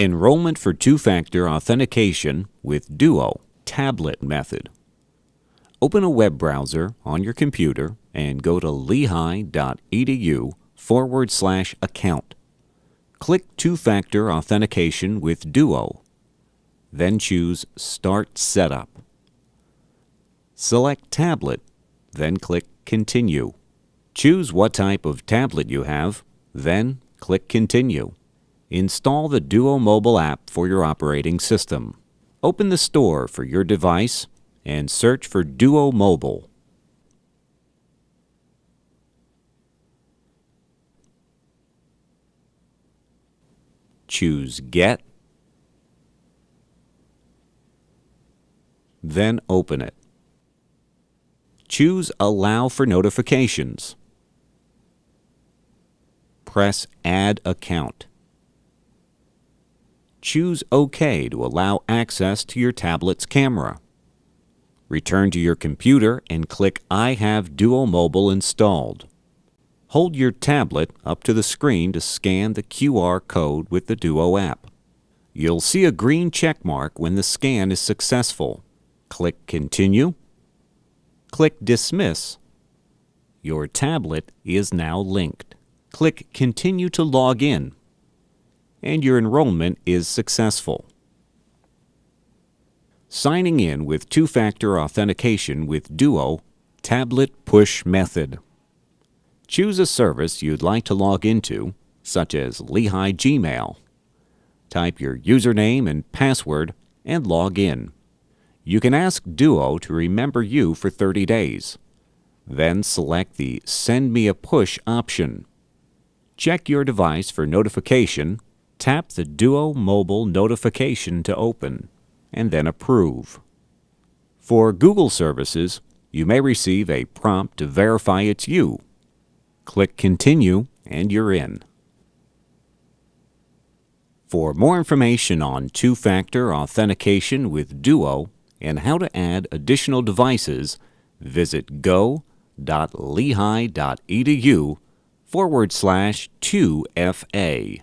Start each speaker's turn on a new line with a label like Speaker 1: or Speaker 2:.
Speaker 1: Enrollment for two-factor authentication with Duo tablet method. Open a web browser on your computer and go to lehigh.edu forward slash account. Click Two-Factor Authentication with Duo. Then choose Start Setup. Select Tablet, then click Continue. Choose what type of tablet you have, then click Continue. Install the Duo mobile app for your operating system. Open the store for your device and search for Duo Mobile. Choose Get, then open it. Choose Allow for notifications. Press Add Account. Choose OK to allow access to your tablet's camera. Return to your computer and click I have Duo Mobile installed. Hold your tablet up to the screen to scan the QR code with the Duo app. You'll see a green check mark when the scan is successful. Click Continue. Click Dismiss. Your tablet is now linked. Click Continue to log in. And your enrollment is successful. Signing in with two-factor authentication with Duo Tablet Push Method. Choose a service you'd like to log into, such as Lehigh Gmail. Type your username and password and log in. You can ask Duo to remember you for 30 days. Then select the Send Me a Push option. Check your device for notification, tap the Duo Mobile notification to open and then approve. For Google services, you may receive a prompt to verify it's you. Click Continue and you're in. For more information on two-factor authentication with Duo and how to add additional devices, visit go.lehigh.edu forward slash 2FA.